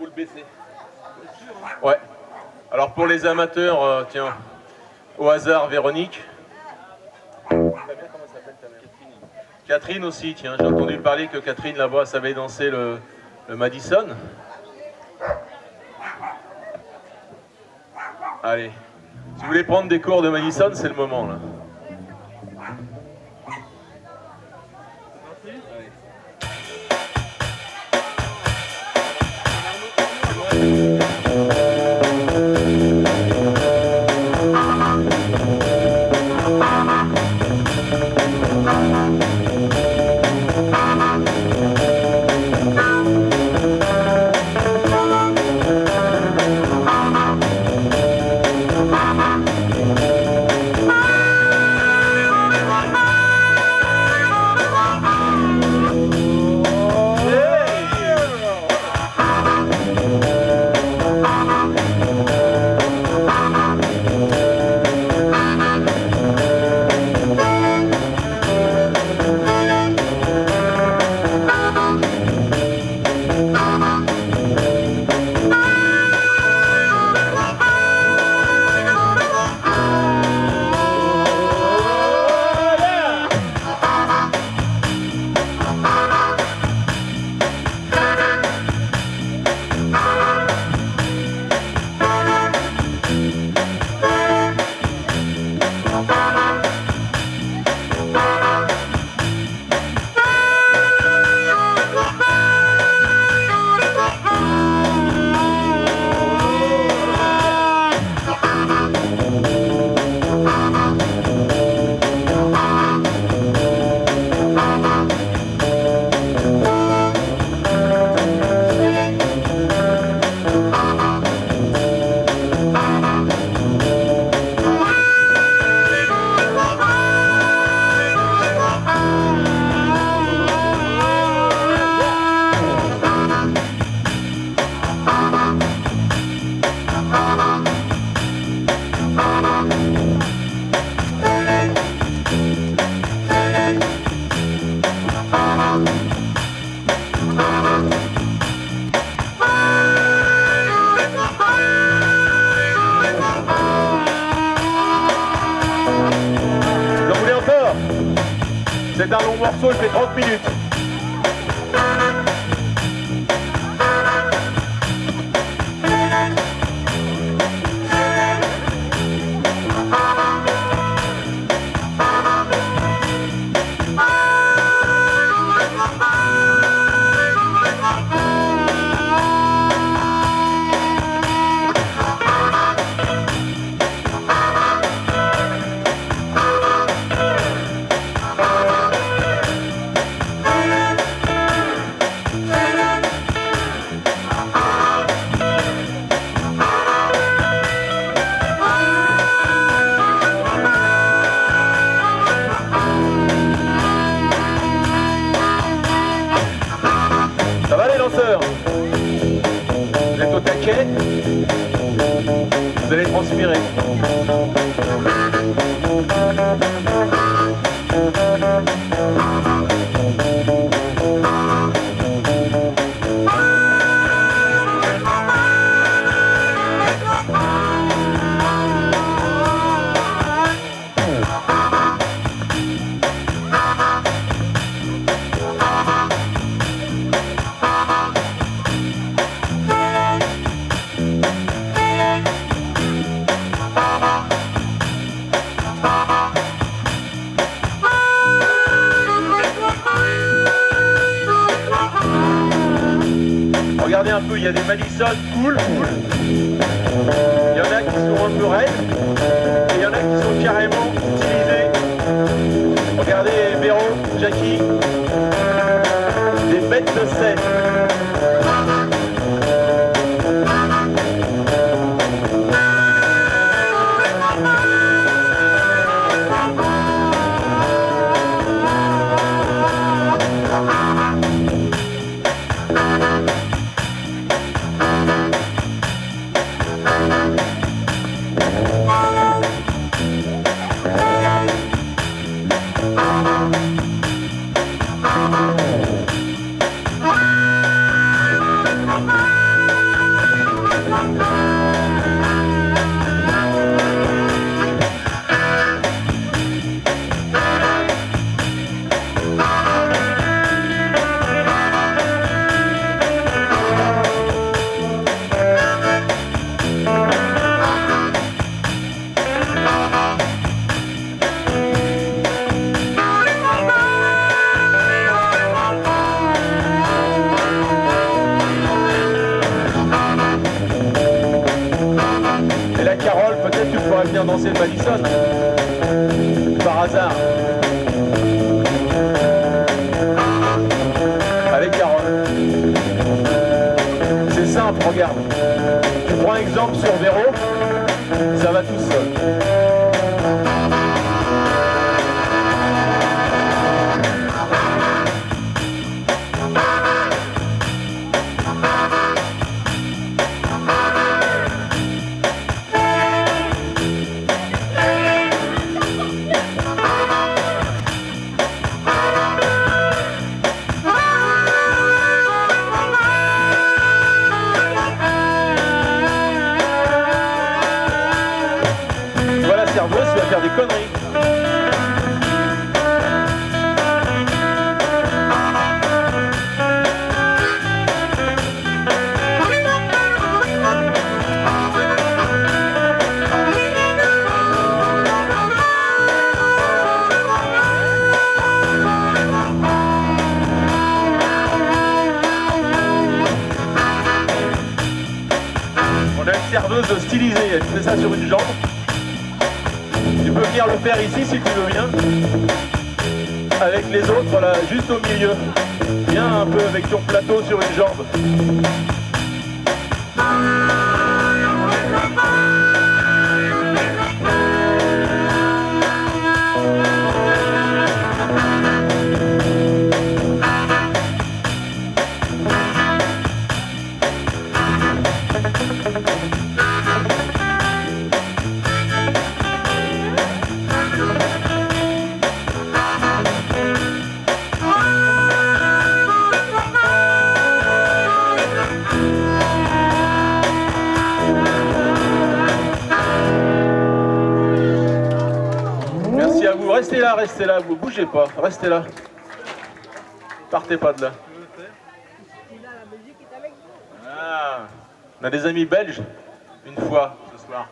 Le baisser. Ouais. Alors pour les amateurs, euh, tiens, au hasard, Véronique. Catherine aussi, tiens, j'ai entendu parler que Catherine là-bas savait danser le, le Madison. Allez, si vous voulez prendre des cours de Madison, c'est le moment là. C'est un long morceau, il fait 30 minutes. Vous Regardez un peu, il y a des Madison cool, cool. Il y en a qui sont un peu raides, et il y en a qui sont carrément utilisés. Regardez Véro, Jackie, des bêtes de scène. Vient danser le Madison. Par hasard. Avec Carole. C'est simple, regarde. Tu prends exemple sur Véro, ça va tout seul. Vas faire des conneries. On a une serveuse stylisée, elle fait ça sur une jambe. Tu peux venir le faire ici si tu veux bien. Avec les autres là, juste au milieu. Viens un peu avec ton plateau sur une jambe. Restez là, restez là, vous bougez pas. Restez là. Partez pas de là. Ah, on a des amis belges une fois ce soir.